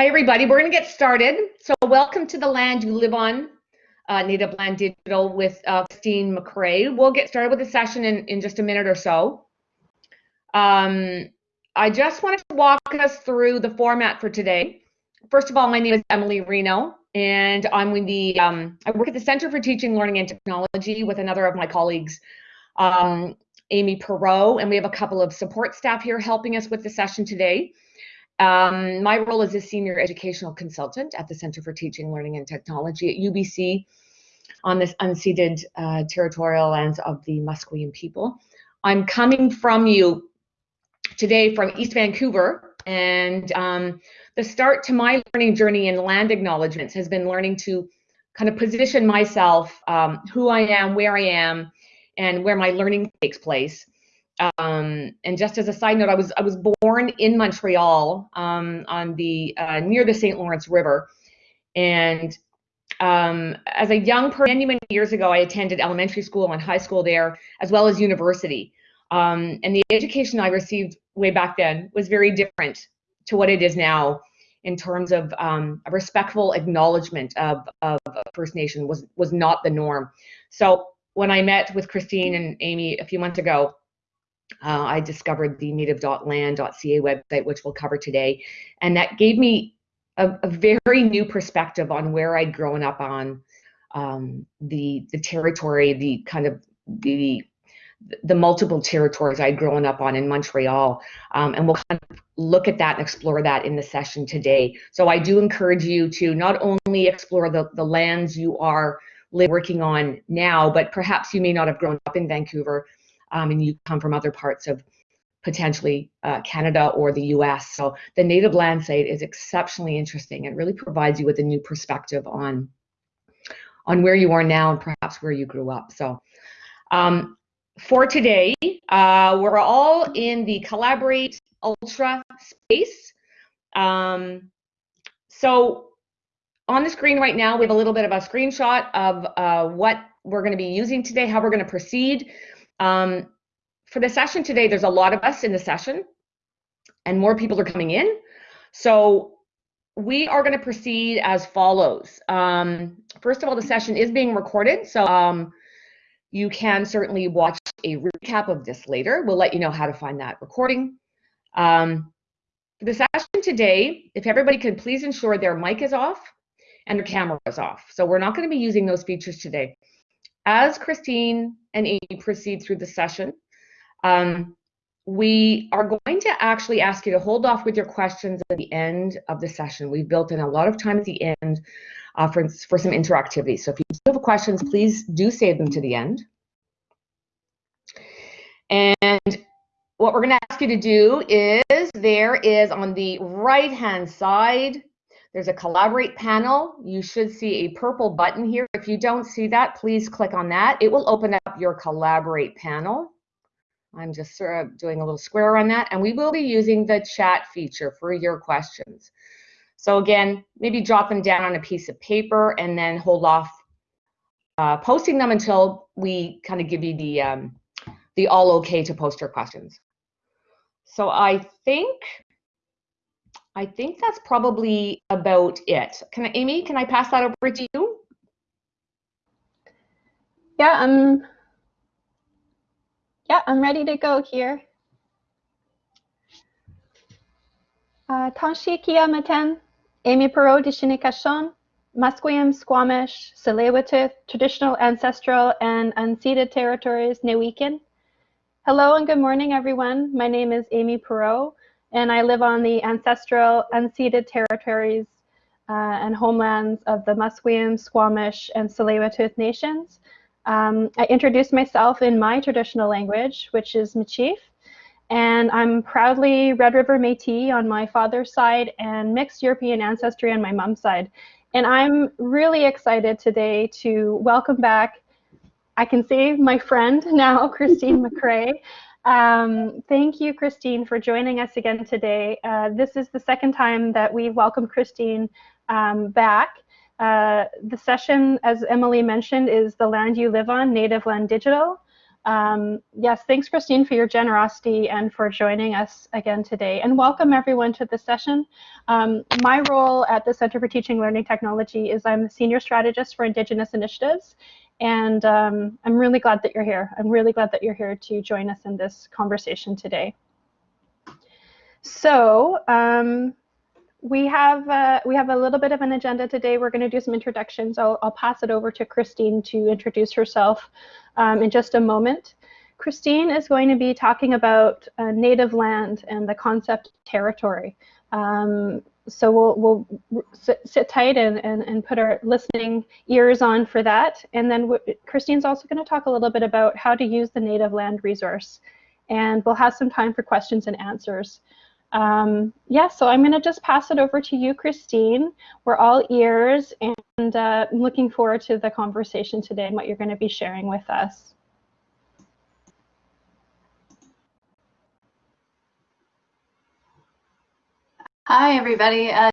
Hi, everybody. We're going to get started. So welcome to the land you live on, uh, Native Land Digital with uh, Christine McCrae. We'll get started with the session in, in just a minute or so. Um, I just wanted to walk us through the format for today. First of all, my name is Emily Reno, and I'm with the, um, I work at the Center for Teaching, Learning, and Technology with another of my colleagues, um, Amy Perot, and we have a couple of support staff here helping us with the session today. Um, my role is a senior educational consultant at the Center for Teaching, Learning and Technology at UBC on this unceded uh, territorial lands of the Musqueam people. I'm coming from you today from East Vancouver, and um, the start to my learning journey in land acknowledgements has been learning to kind of position myself, um, who I am, where I am, and where my learning takes place. Um, and just as a side note, I was I was born in Montreal um, on the uh, near the St. Lawrence River, and um, as a young person, many many years ago, I attended elementary school and high school there, as well as university. Um, and the education I received way back then was very different to what it is now, in terms of um, a respectful acknowledgement of, of First Nation was was not the norm. So when I met with Christine and Amy a few months ago, uh, I discovered the native.land.ca website, which we'll cover today. And that gave me a, a very new perspective on where I'd grown up on um, the, the territory, the kind of the the multiple territories I'd grown up on in Montreal. Um, and we'll kind of look at that and explore that in the session today. So I do encourage you to not only explore the, the lands you are working on now, but perhaps you may not have grown up in Vancouver, um, and you come from other parts of potentially uh, Canada or the US. So the native land site is exceptionally interesting and really provides you with a new perspective on, on where you are now and perhaps where you grew up. So um, for today, uh, we're all in the Collaborate Ultra space. Um, so on the screen right now, we have a little bit of a screenshot of uh, what we're going to be using today, how we're going to proceed. Um, for the session today, there's a lot of us in the session and more people are coming in. So we are going to proceed as follows. Um, first of all, the session is being recorded. So um, you can certainly watch a recap of this later. We'll let you know how to find that recording. Um, for the session today, if everybody could please ensure their mic is off and their camera is off. So we're not going to be using those features today. As Christine and proceed through the session, um, we are going to actually ask you to hold off with your questions at the end of the session. We've built in a lot of time at the end uh, for, for some interactivity. So if you have questions, please do save them to the end. And what we're going to ask you to do is there is on the right hand side there's a collaborate panel. You should see a purple button here. If you don't see that, please click on that. It will open up your collaborate panel. I'm just sort of doing a little square on that. And we will be using the chat feature for your questions. So again, maybe drop them down on a piece of paper and then hold off uh, posting them until we kind of give you the, um, the all okay to post your questions. So I think I think that's probably about it. Can I, Amy, can I pass that over to you? Yeah, I'm yeah, I'm ready to go here. Uh, Tanshi Kiamaten, Amy Perot Dishinikashon, Musqueam, Squamish, tsleil traditional, ancestral, and unceded territories, Newikin. Hello and good morning, everyone. My name is Amy Perot and I live on the ancestral unceded territories uh, and homelands of the Musqueam, Squamish, and tsleil nations. Um, I introduce myself in my traditional language, which is Michif, and I'm proudly Red River Métis on my father's side and mixed European ancestry on my mom's side. And I'm really excited today to welcome back, I can say my friend now, Christine McCrae. Um, thank you, Christine, for joining us again today. Uh, this is the second time that we've welcomed Christine um, back. Uh, the session, as Emily mentioned, is The Land You Live On, Native Land Digital. Um, yes, thanks, Christine, for your generosity and for joining us again today. And welcome everyone to this session. Um, my role at the Center for Teaching Learning Technology is I'm the Senior Strategist for Indigenous Initiatives. And um, I'm really glad that you're here. I'm really glad that you're here to join us in this conversation today. So, um, we have uh, we have a little bit of an agenda today. We're going to do some introductions. I'll, I'll pass it over to Christine to introduce herself um, in just a moment. Christine is going to be talking about uh, native land and the concept territory. Um, so we'll, we'll sit, sit tight and, and, and, put our listening ears on for that. And then Christine's also going to talk a little bit about how to use the native land resource. And we'll have some time for questions and answers. Um, yeah, so I'm going to just pass it over to you, Christine. We're all ears and uh, looking forward to the conversation today and what you're going to be sharing with us. Hi, everybody. Uh,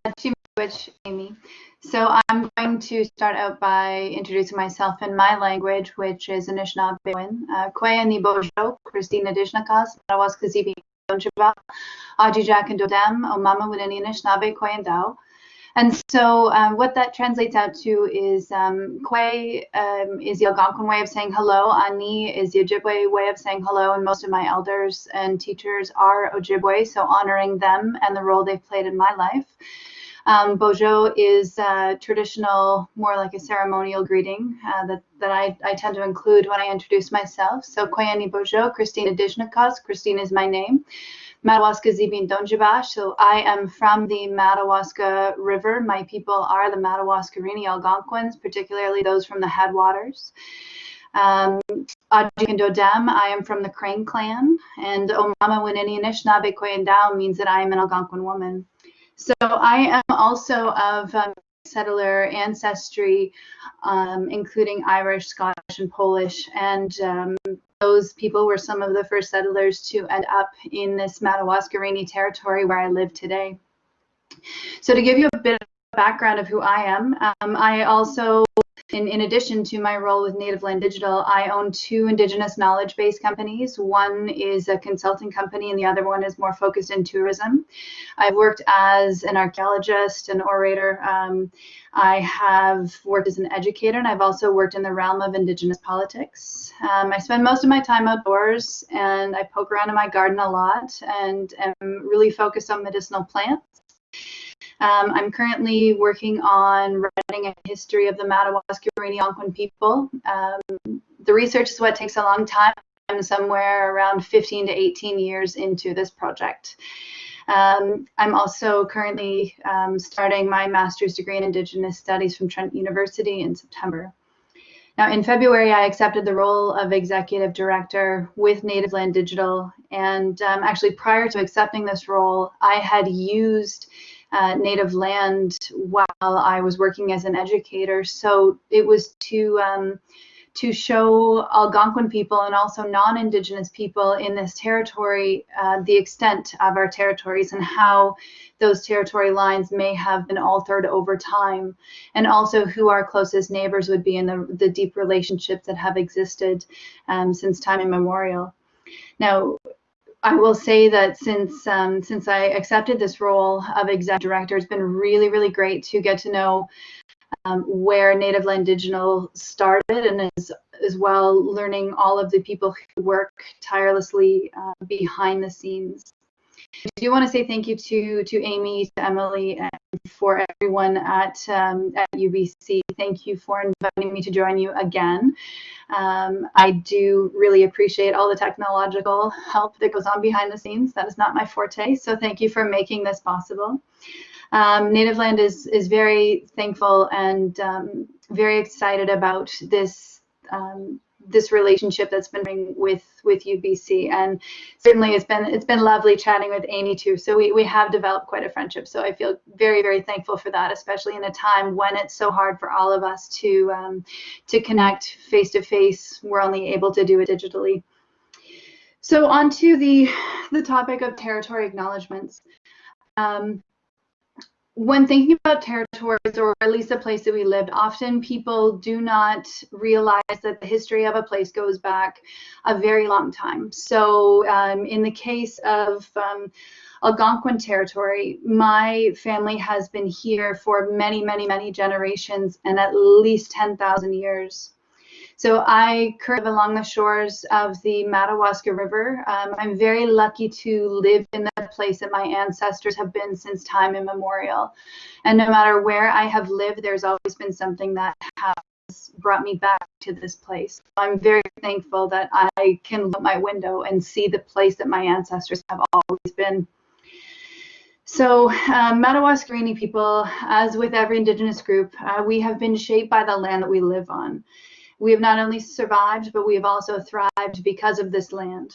which Amy. So I'm going to start out by introducing myself in my language, which is Anishinaabe. Uh, Kwaya ni bojo, Christina Dishnakas, Marawaskazibi Donjiba, Ajijak and Dodem, Omama Winani Anishinaabe, Kwayandao. And so um, what that translates out to is um, Kwe um, is the Algonquin way of saying hello. Ani is the Ojibwe way of saying hello. And most of my elders and teachers are Ojibwe, so honoring them and the role they've played in my life. Um, Bojo is uh, traditional, more like a ceremonial greeting uh, that, that I, I tend to include when I introduce myself. So Koyani Bojo, Christina Dijnakas, Christine is my name. Madawaska Zibin Donjibash. So I am from the Madawaska River. My people are the Madawaska Madawaskarini Algonquins, particularly those from the headwaters. Um, I am from the Crane clan, and Omama Winini Anishinaabe Koyendao means that I am an Algonquin woman. So I am also of um, settler ancestry, um, including Irish, Scottish, and Polish. And um, those people were some of the first settlers to end up in this Madawaska Madawaskarini territory where I live today. So to give you a bit of background of who I am, um, I also in, in addition to my role with Native Land Digital, I own two Indigenous knowledge base companies. One is a consulting company, and the other one is more focused in tourism. I've worked as an archaeologist, an orator. Um, I have worked as an educator, and I've also worked in the realm of Indigenous politics. Um, I spend most of my time outdoors, and I poke around in my garden a lot, and am really focused on medicinal plants. Um, I'm currently working on writing a history of the Madawaska Algonquin people. Um, the research is what takes a long time. I'm somewhere around 15 to 18 years into this project. Um, I'm also currently um, starting my master's degree in Indigenous Studies from Trent University in September. Now, in February, I accepted the role of executive director with Native Land Digital. And um, actually, prior to accepting this role, I had used uh, native land while I was working as an educator. So it was to um, to show Algonquin people and also non-Indigenous people in this territory uh, the extent of our territories and how those territory lines may have been altered over time, and also who our closest neighbors would be in the, the deep relationships that have existed um, since time immemorial. Now, I will say that since um, since I accepted this role of executive director, it's been really, really great to get to know um, where Native Land Digital started and as, as well learning all of the people who work tirelessly uh, behind the scenes. I do want to say thank you to to Amy, to Emily, for everyone at um, at UBC. Thank you for inviting me to join you again. Um, I do really appreciate all the technological help that goes on behind the scenes. That is not my forte, so thank you for making this possible. Um, Native Land is, is very thankful and um, very excited about this um, this relationship that's been with with UBC and certainly it's been it's been lovely chatting with Amy too. So we, we have developed quite a friendship. So I feel very very thankful for that especially in a time when it's so hard for all of us to um, to connect face to face. We're only able to do it digitally. So on to the the topic of territory acknowledgements. Um, when thinking about territories, or at least the place that we lived, often people do not realize that the history of a place goes back a very long time. So, um, in the case of um, Algonquin territory, my family has been here for many, many, many generations and at least 10,000 years. So I curve along the shores of the Madawaska River. Um, I'm very lucky to live in the place that my ancestors have been since time immemorial. And no matter where I have lived, there's always been something that has brought me back to this place. I'm very thankful that I can look my window and see the place that my ancestors have always been. So, uh, Madawaska people, as with every Indigenous group, uh, we have been shaped by the land that we live on. We have not only survived, but we have also thrived because of this land.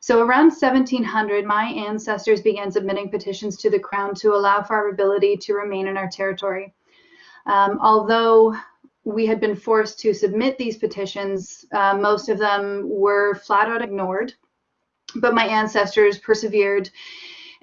So around 1700, my ancestors began submitting petitions to the Crown to allow for our ability to remain in our territory. Um, although we had been forced to submit these petitions, uh, most of them were flat out ignored, but my ancestors persevered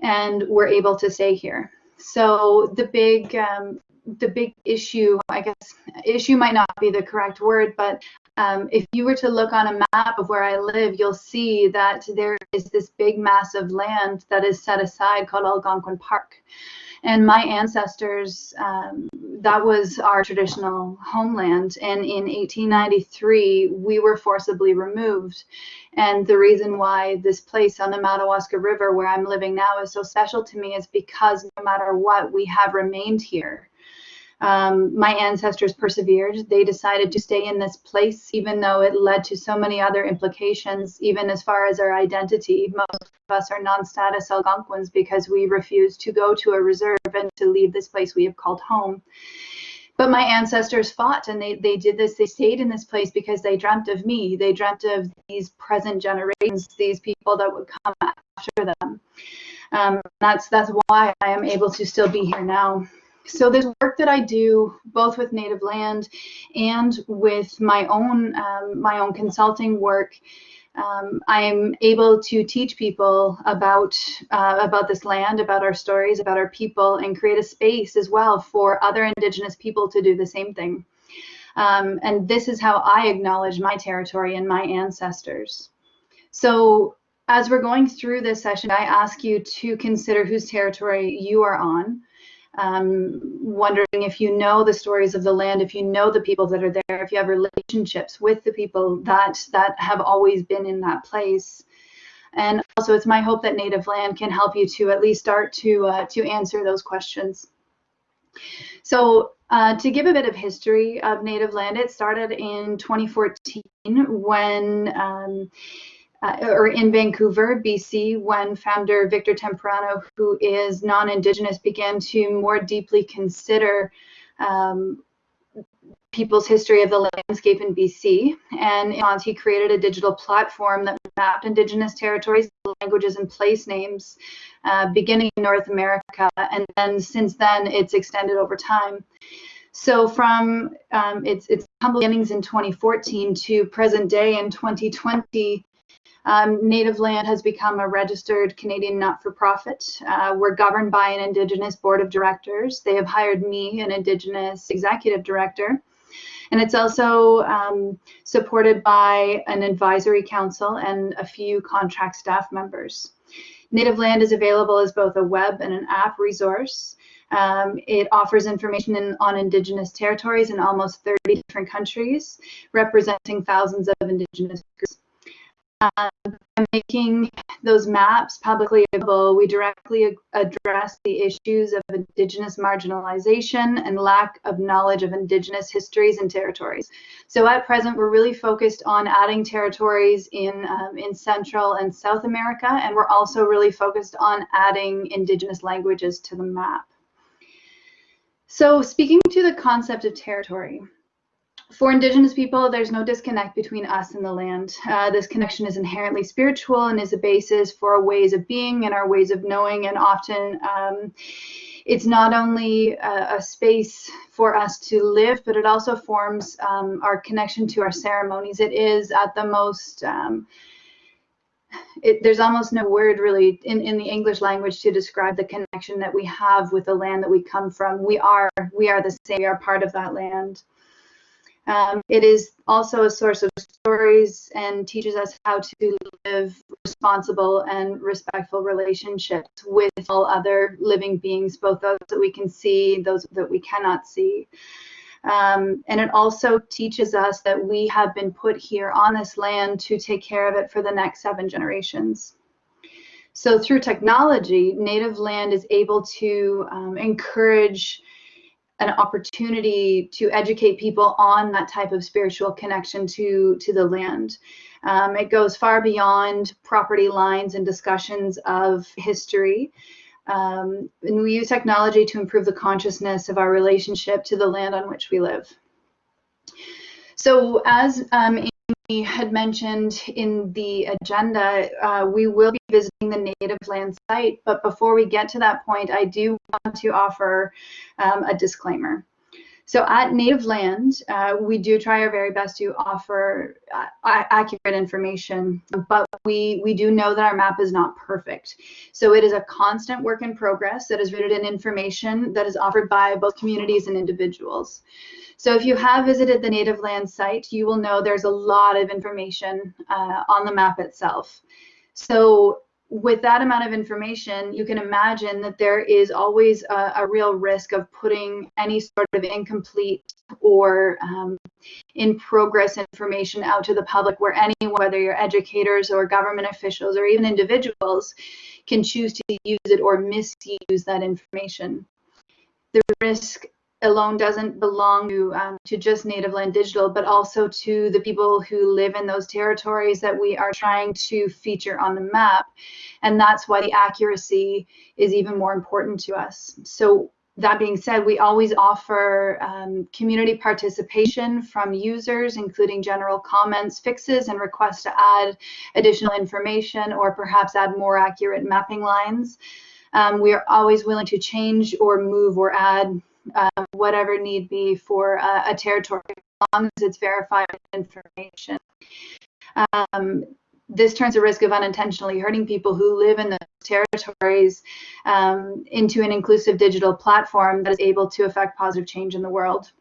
and were able to stay here. So the big um, the big issue, I guess, issue might not be the correct word, but um, if you were to look on a map of where I live, you'll see that there is this big mass of land that is set aside called Algonquin Park. And my ancestors, um, that was our traditional homeland. And in 1893, we were forcibly removed. And the reason why this place on the Madawaska River, where I'm living now, is so special to me is because no matter what, we have remained here um, my ancestors persevered. They decided to stay in this place, even though it led to so many other implications, even as far as our identity. Most of us are non status Algonquins because we refused to go to a reserve and to leave this place we have called home. But my ancestors fought and they, they did this. They stayed in this place because they dreamt of me. They dreamt of these present generations, these people that would come after them. Um, that's that's why I am able to still be here now. So this work that I do, both with Native Land and with my own um, my own consulting work, um, I'm able to teach people about uh, about this land, about our stories, about our people, and create a space as well for other Indigenous people to do the same thing. Um, and this is how I acknowledge my territory and my ancestors. So as we're going through this session, I ask you to consider whose territory you are on um, wondering if you know the stories of the land, if you know the people that are there, if you have relationships with the people that that have always been in that place. And also, it's my hope that Native Land can help you to at least start to uh, to answer those questions. So, uh, to give a bit of history of Native Land, it started in 2014 when. Um, uh, or in Vancouver, BC, when founder Victor Temprano, who is non-Indigenous, began to more deeply consider um, people's history of the landscape in BC. And in he created a digital platform that mapped Indigenous territories, languages, and place names, uh, beginning in North America. And then since then, it's extended over time. So from um, its, its humble beginnings in 2014 to present day in 2020, um, Native Land has become a registered Canadian not-for-profit. Uh, we're governed by an Indigenous board of directors. They have hired me, an Indigenous executive director. And it's also um, supported by an advisory council and a few contract staff members. Native Land is available as both a web and an app resource. Um, it offers information in, on Indigenous territories in almost 30 different countries, representing thousands of Indigenous groups. Um, by making those maps publicly available, we directly address the issues of Indigenous marginalization and lack of knowledge of Indigenous histories and territories. So at present, we're really focused on adding territories in, um, in Central and South America, and we're also really focused on adding Indigenous languages to the map. So speaking to the concept of territory, for Indigenous people, there's no disconnect between us and the land. Uh, this connection is inherently spiritual and is a basis for our ways of being and our ways of knowing. And often um, it's not only a, a, space for us to live, but it also forms um, our connection to our ceremonies. It is at the most um, it, there's almost no word really in, in the English language to describe the connection that we have with the land that we come from. We are we are the same. We are part of that land. Um, it is also a source of stories and teaches us how to live responsible and respectful relationships with all other living beings, both those that we can see, those that we cannot see. Um, and it also teaches us that we have been put here on this land to take care of it for the next seven generations. So through technology, native land is able to um, encourage an opportunity to educate people on that type of spiritual connection to to the land. Um, it goes far beyond property lines and discussions of history. Um, and we use technology to improve the consciousness of our relationship to the land on which we live. So as um, had mentioned in the agenda, uh, we will be visiting the native land site. But before we get to that point, I do want to offer um, a disclaimer. So at Native Land, uh, we do try our very best to offer uh, accurate information, but we, we do know that our map is not perfect. So it is a constant work in progress that is rooted in information that is offered by both communities and individuals. So if you have visited the Native Land site, you will know there's a lot of information uh, on the map itself. So with that amount of information, you can imagine that there is always a, a real risk of putting any sort of incomplete or um, in progress information out to the public where anyone, whether you're educators or government officials or even individuals, can choose to use it or misuse that information. The risk alone doesn't belong to, um, to just Native Land Digital, but also to the people who live in those territories that we are trying to feature on the map. And that's why the accuracy is even more important to us. So that being said, we always offer um, community participation from users, including general comments, fixes, and requests to add additional information or perhaps add more accurate mapping lines. Um, we are always willing to change or move or add um, whatever need be for a, a, territory, as long as it's verified information. Um, this turns a risk of unintentionally hurting people who live in those territories um, into an inclusive digital platform that is able to affect positive change in the world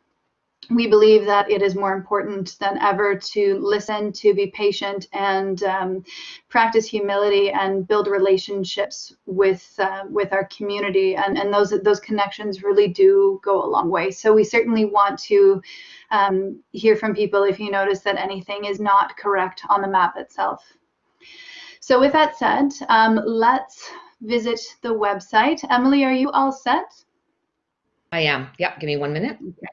we believe that it is more important than ever to listen, to be patient, and um, practice humility and build relationships with uh, with our community. And, and those those connections really do go a long way. So we certainly want to um, hear from people if you notice that anything is not correct on the map itself. So with that said, um, let's visit the website. Emily, are you all set? I am. Yep. Give me one minute. Okay.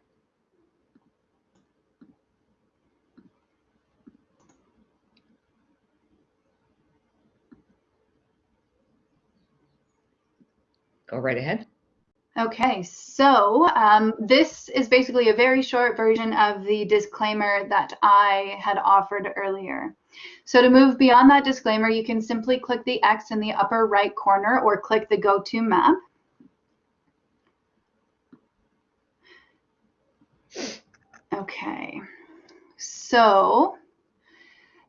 Go right ahead. Okay, so um, this is basically a very short version of the disclaimer that I had offered earlier. So to move beyond that disclaimer, you can simply click the X in the upper right corner or click the Go to Map. Okay, so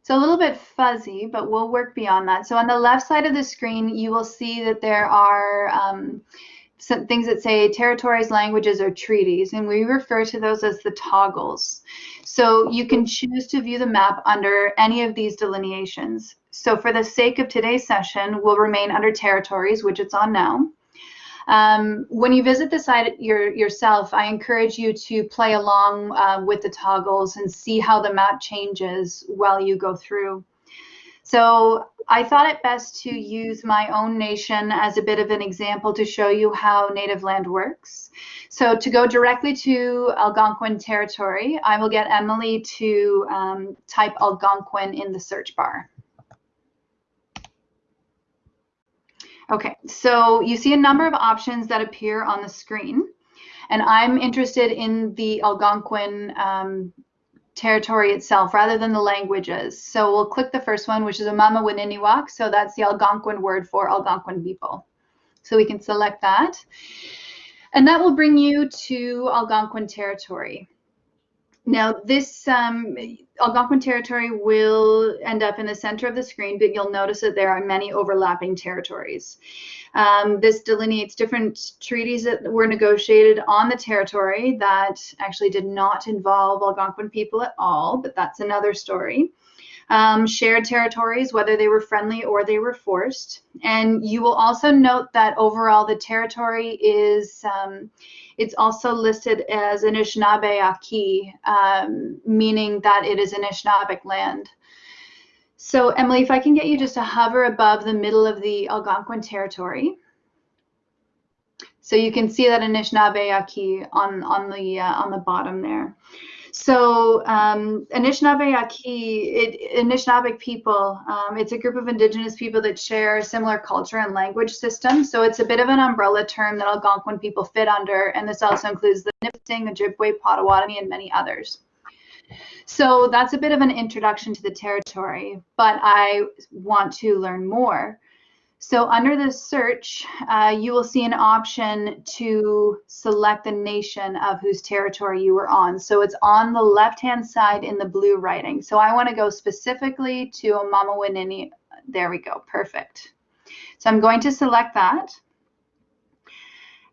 it's a little bit fuzzy, but we'll work beyond that. So on the left side of the screen, you will see that there are um, some things that say territories, languages, or treaties, and we refer to those as the toggles. So you can choose to view the map under any of these delineations. So for the sake of today's session, we'll remain under territories, which it's on now. Um, when you visit the site your, yourself, I encourage you to play along uh, with the toggles and see how the map changes while you go through. So I thought it best to use my own nation as a bit of an example to show you how native land works. So to go directly to Algonquin territory, I will get Emily to um, type Algonquin in the search bar. Okay, so you see a number of options that appear on the screen, and I'm interested in the Algonquin um, territory itself rather than the languages. So we'll click the first one, which is Amama Wininiwak. So that's the Algonquin word for Algonquin people. So we can select that. And that will bring you to Algonquin territory. Now, this um, Algonquin territory will end up in the center of the screen, but you'll notice that there are many overlapping territories. Um, this delineates different treaties that were negotiated on the territory that actually did not involve Algonquin people at all, but that's another story. Um, shared territories, whether they were friendly or they were forced. And you will also note that overall the territory is, um, it's also listed as Anishinaabe Aki, um, meaning that it is Anishinaabeg land. So Emily, if I can get you just to hover above the middle of the Algonquin territory. So you can see that Anishinaabe Aki on, on, the, uh, on the bottom there. So um, Anishinaabe Aki, it, people, um, it's a group of indigenous people that share similar culture and language system. So it's a bit of an umbrella term that Algonquin people fit under, and this also includes the Nipissing, Ojibwe, Potawatomi, and many others. So that's a bit of an introduction to the territory, but I want to learn more. So under the search, uh, you will see an option to select the nation of whose territory you were on. So it's on the left-hand side in the blue writing. So I want to go specifically to Omama There we go. Perfect. So I'm going to select that.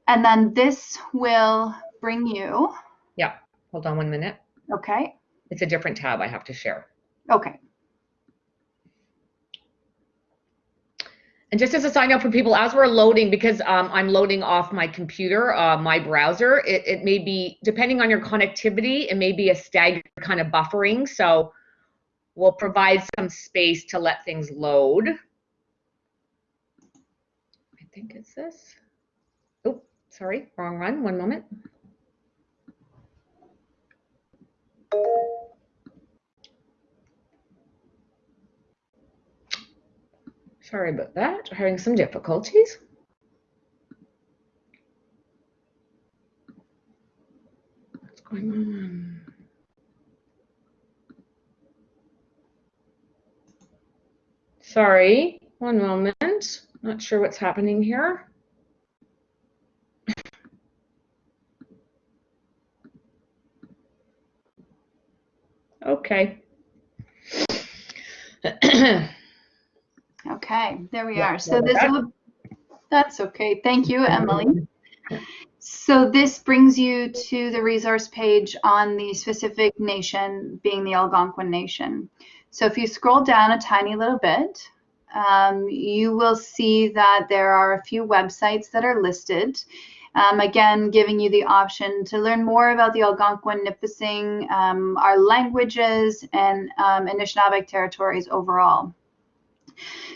And then this will bring you. Yeah. Hold on one minute. Okay. It's a different tab I have to share. Okay. And just as a sign up for people, as we're loading, because um, I'm loading off my computer, uh, my browser, it, it may be, depending on your connectivity, it may be a staggered kind of buffering. So we'll provide some space to let things load. I think it's this. Oh, sorry, wrong run, one moment. Sorry about that. Having some difficulties. What's going on? Sorry, one moment. Not sure what's happening here. okay. Okay, there we yeah, are. So this will, that's okay. Thank you, Emily. So this brings you to the resource page on the specific nation being the Algonquin Nation. So if you scroll down a tiny little bit, um, you will see that there are a few websites that are listed. Um, again, giving you the option to learn more about the Algonquin, Nipissing, um, our languages, and um, Anishinaabe territories overall.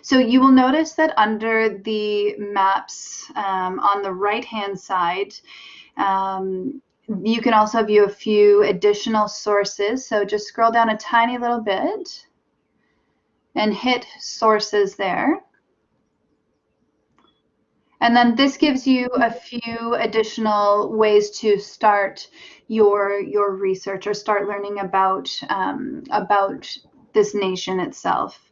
So you will notice that under the maps um, on the right-hand side, um, you can also view a few additional sources. So just scroll down a tiny little bit and hit sources there. And then this gives you a few additional ways to start your your research or start learning about um, about this nation itself.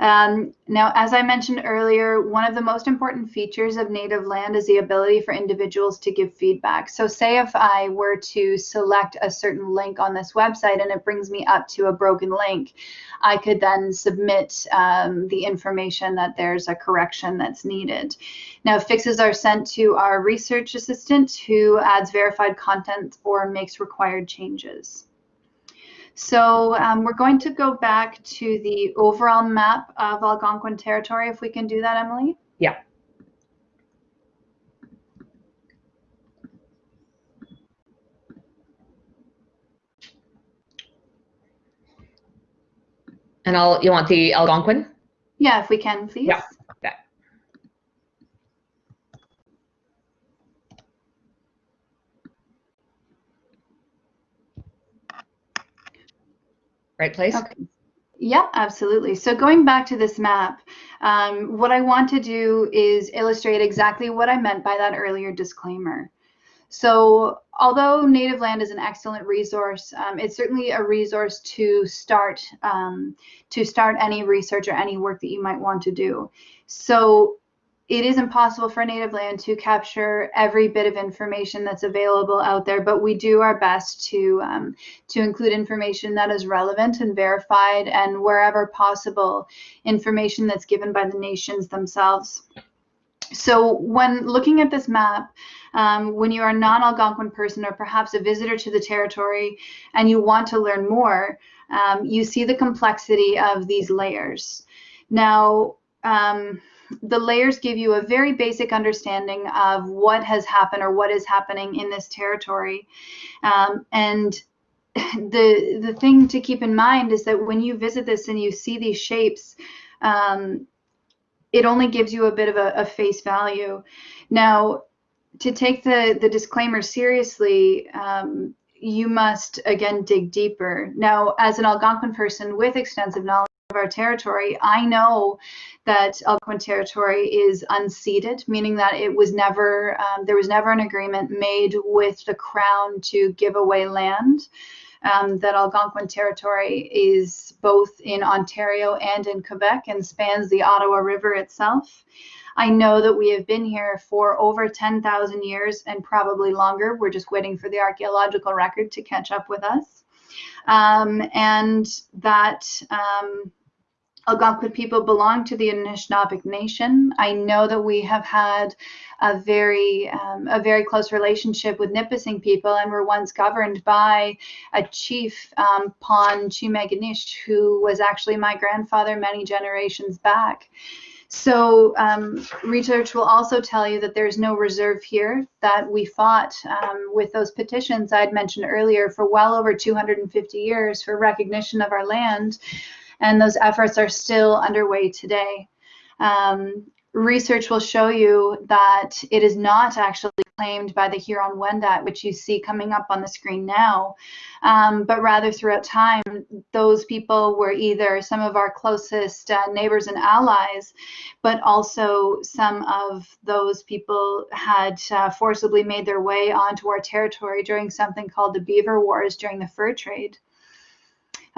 Um, now, as I mentioned earlier, one of the most important features of native land is the ability for individuals to give feedback. So say if I were to select a certain link on this website and it brings me up to a broken link, I could then submit um, the information that there's a correction that's needed. Now, fixes are sent to our research assistant who adds verified content or makes required changes. So um, we're going to go back to the overall map of Algonquin territory, if we can do that, Emily. Yeah. And I'll, you want the Algonquin? Yeah, if we can, please. Yeah. Right place? Okay. Yeah, absolutely. So going back to this map, um, what I want to do is illustrate exactly what I meant by that earlier disclaimer. So although native land is an excellent resource, um, it's certainly a resource to start um, to start any research or any work that you might want to do. So it is impossible for native land to capture every bit of information that's available out there, but we do our best to um, to include information that is relevant and verified, and wherever possible, information that's given by the nations themselves. So when looking at this map, um, when you are a non-Algonquin person or perhaps a visitor to the territory and you want to learn more, um, you see the complexity of these layers. Now, um, the layers give you a very basic understanding of what has happened or what is happening in this territory. Um, and the the thing to keep in mind is that when you visit this and you see these shapes, um, it only gives you a bit of a, a, face value. Now, to take the the disclaimer seriously, um, you must again dig deeper. Now, as an Algonquin person with extensive knowledge of our territory, I know that Algonquin territory is unceded, meaning that it was never, um, there was never an agreement made with the crown to give away land. Um, that Algonquin territory is both in Ontario and in Quebec and spans the Ottawa River itself. I know that we have been here for over 10,000 years and probably longer. We're just waiting for the archaeological record to catch up with us. Um, and that um, Algonquin people belong to the Anishinaabeg Nation. I know that we have had a very um, a very close relationship with Nipissing people, and were once governed by a chief, um, Pon Chimeganish, who was actually my grandfather many generations back. So um, research will also tell you that there's no reserve here, that we fought um, with those petitions I'd mentioned earlier for well over 250 years for recognition of our land and those efforts are still underway today. Um, research will show you that it is not actually claimed by the Huron-Wendat, which you see coming up on the screen now, um, but rather throughout time, those people were either some of our closest uh, neighbors and allies, but also some of those people had uh, forcibly made their way onto our territory during something called the Beaver Wars during the fur trade.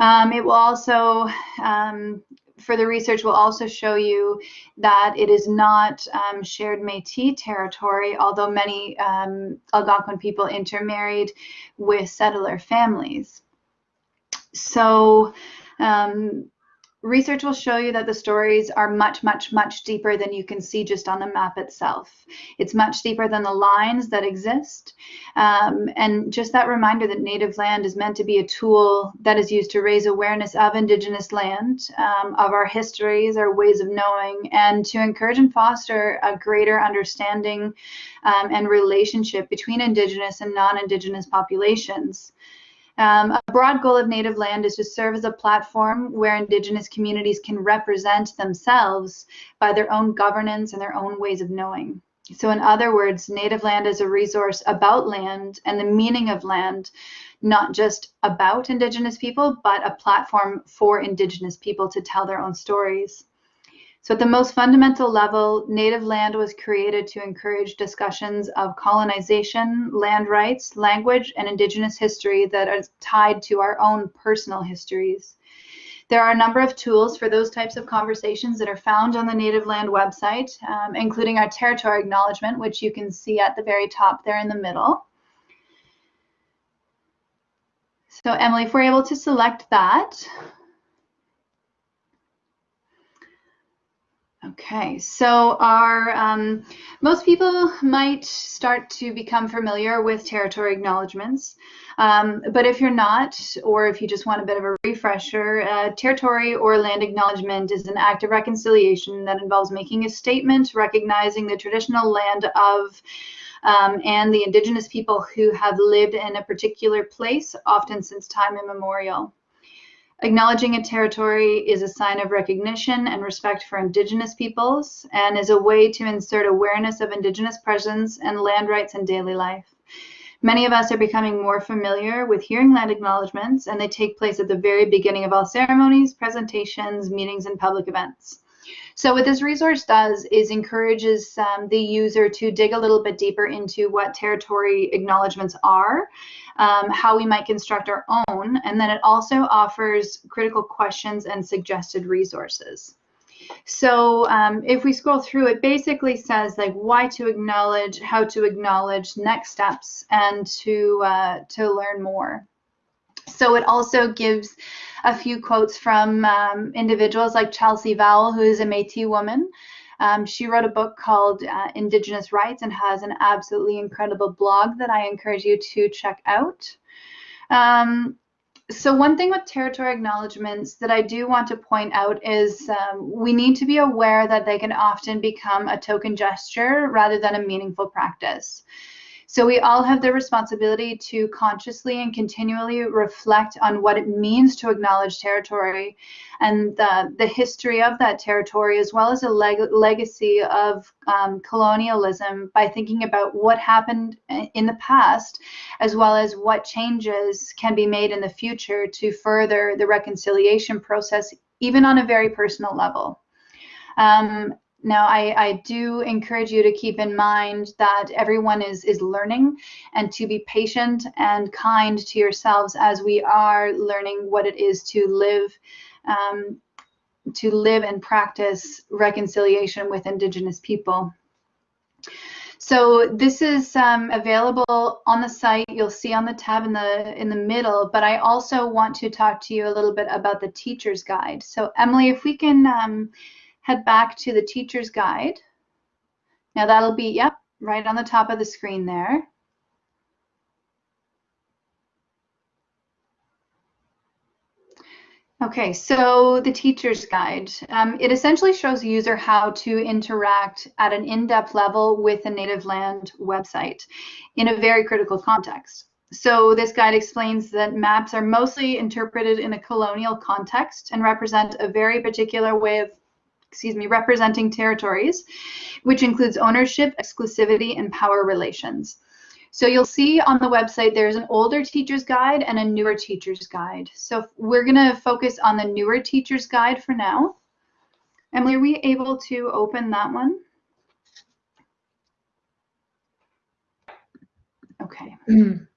Um, it will also, um, for the research, will also show you that it is not um, shared Métis territory, although many um, Algonquin people intermarried with settler families. So um, Research will show you that the stories are much, much, much deeper than you can see just on the map itself. It's much deeper than the lines that exist. Um, and just that reminder that native land is meant to be a tool that is used to raise awareness of Indigenous land, um, of our histories, our ways of knowing, and to encourage and foster a greater understanding um, and relationship between Indigenous and non-Indigenous populations. Um, a broad goal of Native Land is to serve as a platform where Indigenous communities can represent themselves by their own governance and their own ways of knowing. So in other words, Native Land is a resource about land and the meaning of land, not just about Indigenous people, but a platform for Indigenous people to tell their own stories. So at the most fundamental level, native land was created to encourage discussions of colonization, land rights, language, and indigenous history that are tied to our own personal histories. There are a number of tools for those types of conversations that are found on the Native Land website, um, including our territory acknowledgement, which you can see at the very top there in the middle. So Emily, if we're able to select that, Okay, so our um, most people might start to become familiar with territory acknowledgements, um, but if you're not, or if you just want a bit of a refresher, uh, territory or land acknowledgement is an act of reconciliation that involves making a statement recognizing the traditional land of um, and the indigenous people who have lived in a particular place, often since time immemorial. Acknowledging a territory is a sign of recognition and respect for Indigenous peoples and is a way to insert awareness of Indigenous presence and land rights in daily life. Many of us are becoming more familiar with hearing land acknowledgements, and they take place at the very beginning of all ceremonies, presentations, meetings, and public events. So what this resource does is encourages um, the user to dig a little bit deeper into what territory acknowledgements are um, how we might construct our own, and then it also offers critical questions and suggested resources. So um, if we scroll through, it basically says like why to acknowledge, how to acknowledge, next steps, and to uh, to learn more. So it also gives a few quotes from um, individuals like Chelsea Vowel, who is a Métis woman. Um, she wrote a book called uh, Indigenous Writes and has an absolutely incredible blog that I encourage you to check out. Um, so one thing with territory acknowledgements that I do want to point out is um, we need to be aware that they can often become a token gesture rather than a meaningful practice. So we all have the responsibility to consciously and continually reflect on what it means to acknowledge territory and the, the history of that territory, as well as a leg legacy of um, colonialism by thinking about what happened in the past, as well as what changes can be made in the future to further the reconciliation process, even on a very personal level. Um, now, I, I do encourage you to keep in mind that everyone is, is learning and to be patient and kind to yourselves as we are learning what it is to live um, to live and practice reconciliation with Indigenous people. So this is um, available on the site. You'll see on the tab in the in the middle. But I also want to talk to you a little bit about the teacher's guide. So Emily, if we can um, head back to the teacher's guide. Now that'll be, yep, right on the top of the screen there. Okay, so the teacher's guide. Um, it essentially shows the user how to interact at an in-depth level with a native land website in a very critical context. So this guide explains that maps are mostly interpreted in a colonial context and represent a very particular way of excuse me, representing territories, which includes ownership, exclusivity, and power relations. So you'll see on the website there's an older teacher's guide and a newer teacher's guide. So we're going to focus on the newer teacher's guide for now. Emily, are we able to open that one? Okay.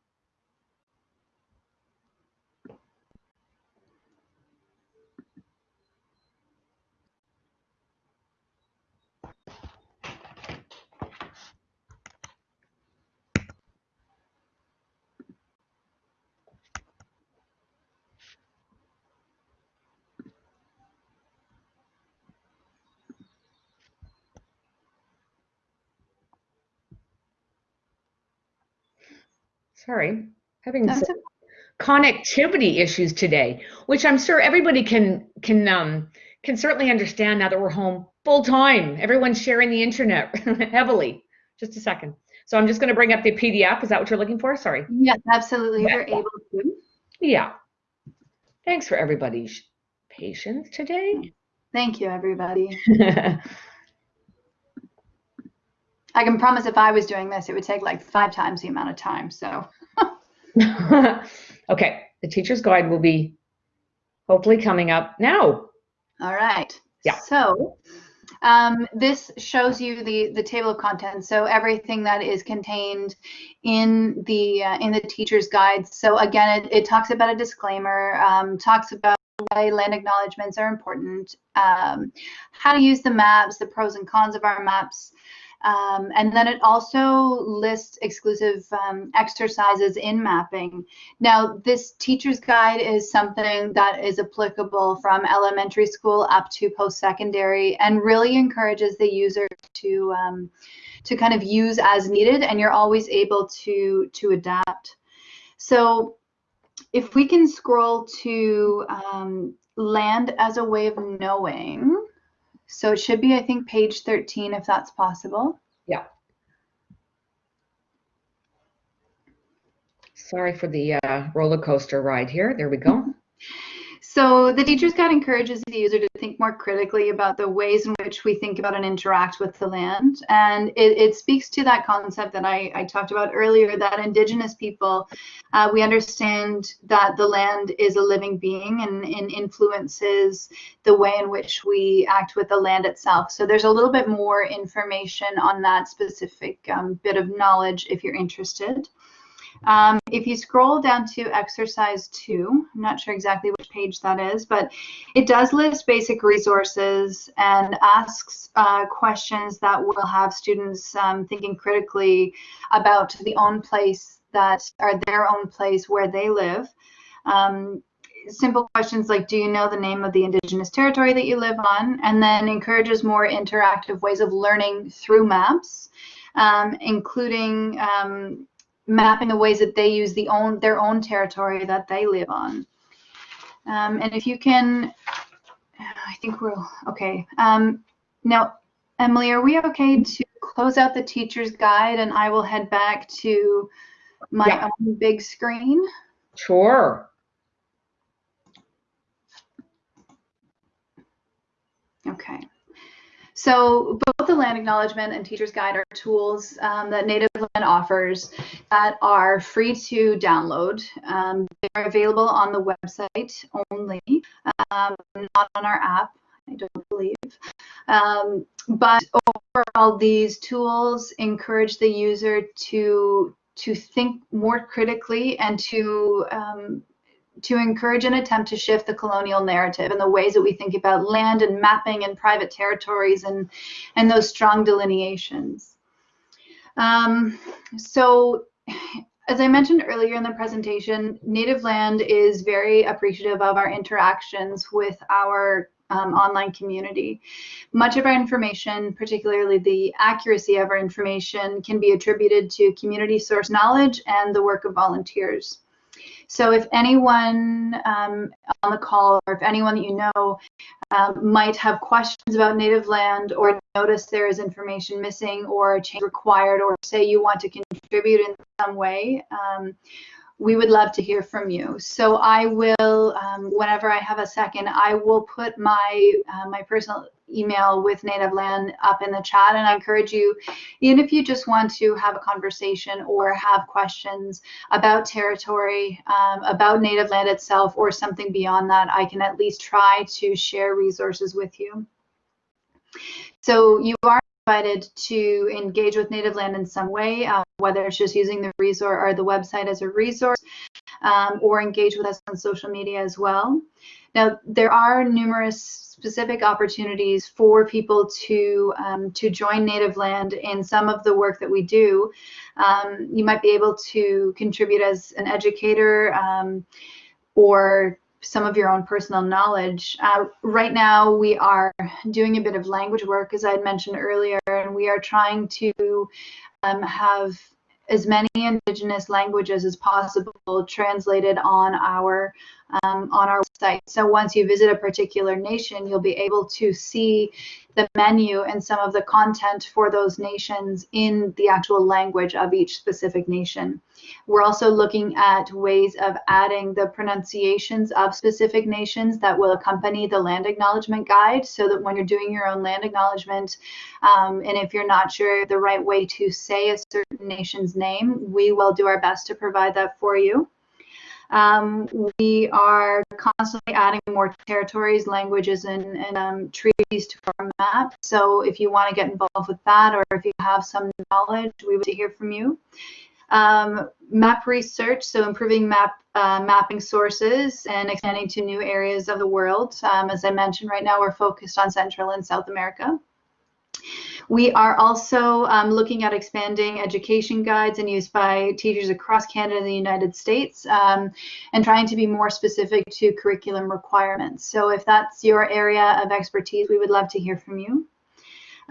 Sorry, having That's some connectivity issues today, which I'm sure everybody can can um, can certainly understand now that we're home full time. Everyone's sharing the internet heavily. Just a second. So I'm just going to bring up the PDF. Is that what you're looking for? Sorry. Yes, absolutely. Yeah. We're able to. Yeah. Thanks for everybody's patience today. Thank you, everybody. I can promise if I was doing this, it would take like five times the amount of time. So, okay, the teacher's guide will be hopefully coming up now. all right. Yeah. So, um, this shows you the the table of contents. So everything that is contained in the uh, in the teacher's guide. So again, it, it talks about a disclaimer, um, talks about why land acknowledgements are important, um, how to use the maps, the pros and cons of our maps. Um, and then it also lists exclusive um, exercises in mapping. Now, this teacher's guide is something that is applicable from elementary school up to post-secondary and really encourages the user to, um, to kind of use as needed and you're always able to, to adapt. So if we can scroll to um, land as a way of knowing, so it should be, I think, page 13, if that's possible. Yeah. Sorry for the uh, roller coaster ride here. There we go. So the teacher's guide encourages the user to think more critically about the ways in which we think about and interact with the land. And it, it speaks to that concept that I, I, talked about earlier, that Indigenous people, uh, we understand that the land is a living being and, and influences the way in which we act with the land itself. So there's a little bit more information on that specific um, bit of knowledge if you're interested. Um, if you scroll down to exercise two, I'm not sure exactly which page that is, but it does list basic resources and asks uh, questions that will have students um, thinking critically about the own place that are their own place where they live. Um, simple questions like do you know the name of the indigenous territory that you live on and then encourages more interactive ways of learning through maps um, including um, mapping the ways that they use the own their own territory that they live on um, and if you can i think we're okay um, now emily are we okay to close out the teacher's guide and i will head back to my Yeah. own big screen Sure. Okay. So both the land acknowledgement and teacher's guide are tools um, that Native Land offers that are free to download. Um, they're available on the website only, um, not on our app. I don't believe. Um, but overall, these tools encourage the user to to think more critically and to um, to encourage an attempt to shift the colonial narrative and the ways that we think about land and mapping and private territories and and those strong delineations. Um, so as I mentioned earlier in the presentation, Native Land is very appreciative of our interactions with our um, online community. Much of our information, particularly the accuracy of our information, can be attributed to community source knowledge and the work of volunteers. So if anyone um, on the call or if anyone that you know um, might have questions about native land or notice there is information missing or a change required or say you want to contribute in some way, um, we would love to hear from you. So I will, um, whenever I have a second, I will put my uh, my personal email with Native Land up in the chat, and I encourage you, even if you just want to have a conversation or have questions about territory, um, about Native Land itself, or something beyond that, I can at least try to share resources with you. So you are invited to engage with native land in some way, uh, whether it's just using the resource or the website as a resource, um, or engage with us on social media as well. Now, there are numerous specific opportunities for people to um, to join Native Land in some of the work that we do. Um, you might be able to contribute as an educator um, or some of your own personal knowledge. Uh, right now, we are doing a bit of language work, as I had mentioned earlier, and we are trying to um, have as many indigenous languages as possible translated on our um, on our site. So once you visit a particular nation, you'll be able to see the menu and some of the content for those nations in the actual language of each specific nation. We're also looking at ways of adding the pronunciations of specific nations that will accompany the land acknowledgement guide so that when you're doing your own land acknowledgement, um, and if you're not sure the right way to say a certain nation's name, we will do our best to provide that for you. Um, we are constantly adding more territories, languages, and, and um, treaties to our map. So if you want to get involved with that, or if you have some knowledge, we would hear from you. Um, map research, so improving map uh, mapping sources and expanding to new areas of the world. Um, as I mentioned, right now we're focused on Central and South America. We are also um, looking at expanding education guides and use by teachers across Canada and the United States um, and trying to be more specific to curriculum requirements. So if that's your area of expertise, we would love to hear from you.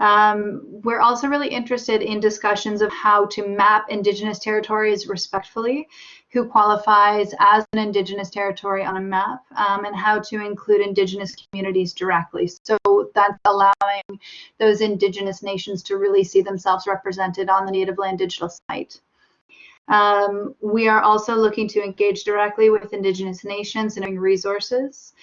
Um, we're also really interested in discussions of how to map Indigenous territories respectfully, who qualifies as an Indigenous territory on a map, um, and how to include Indigenous communities directly. So that's allowing those Indigenous nations to really see themselves represented on the Native Land Digital site. Um, we are also looking to engage directly with Indigenous nations and resources.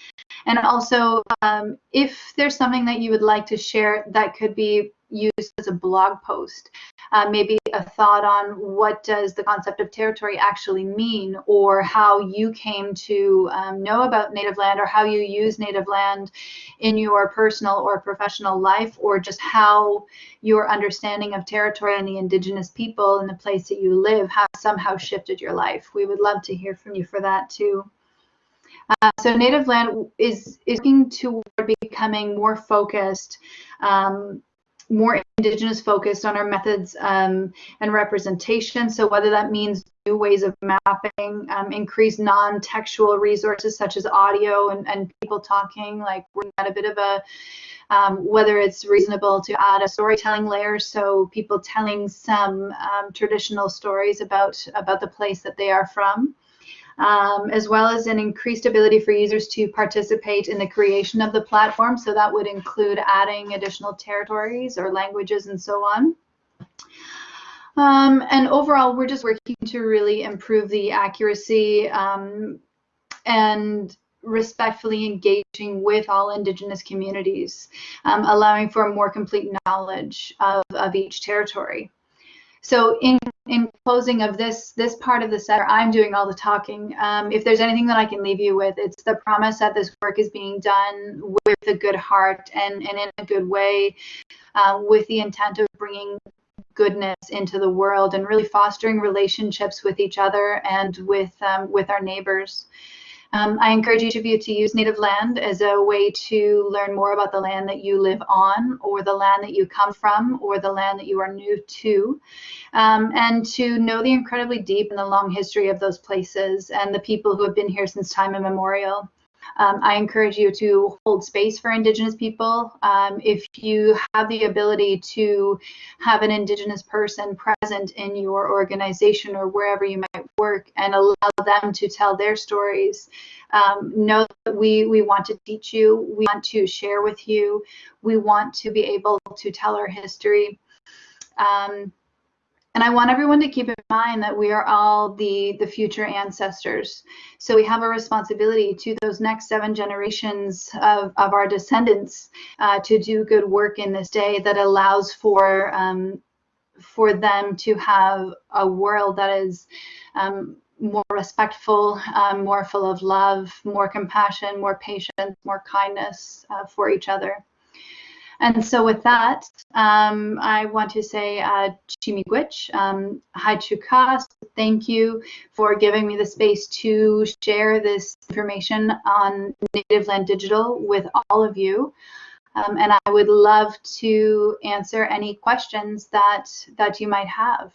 And also, um, if there's something that you would like to share that could be used as a blog post, uh, maybe a thought on what does the concept of territory actually mean, or how you came to um, know about native land, or how you use native land in your personal or professional life, or just how your understanding of territory and the indigenous people and the place that you live has somehow shifted your life. We would love to hear from you for that too. Uh, so native land is, is looking toward becoming more focused, um, more indigenous focused on our methods um, and representation. So whether that means new ways of mapping, um, increased non-textual resources such as audio and, and people talking, like we're at a bit of a, um, whether it's reasonable to add a storytelling layer, so people telling some um, traditional stories about, about the place that they are from um, as well as an increased ability for users to participate in the creation of the platform. So that would include adding additional territories or languages and so on. Um, and overall, we're just working to really improve the accuracy um, and respectfully engaging with all Indigenous communities, um, allowing for more complete knowledge of, of each territory. So in in closing of this this part of the set, I'm doing all the talking. Um, if there's anything that I can leave you with, it's the promise that this work is being done with a good heart and, and in a good way, uh, with the intent of bringing goodness into the world and really fostering relationships with each other and with um, with our neighbors. Um, I encourage each of you to use native land as a way to learn more about the land that you live on or the land that you come from or the land that you are new to um, and to know the incredibly deep and the long history of those places and the people who have been here since time immemorial. Um, I encourage you to hold space for Indigenous people. Um, if you have the ability to have an Indigenous person present in your organization or wherever you might work and allow them to tell their stories, um, know that we, we want to teach you, we want to share with you, we want to be able to tell our history. Um, and I want everyone to keep in mind that we are all the, the future ancestors. So we have a responsibility to those next seven generations of, of our descendants uh, to do good work in this day that allows for, um, for them to have a world that is um, more respectful, um, more full of love, more compassion, more patience, more kindness uh, for each other. And so with that, um, I want to say uh, Chi-Miigwech, um, Hi Chukas, thank you for giving me the space to share this information on Native Land Digital with all of you. Um, and I would love to answer any questions that, that you might have.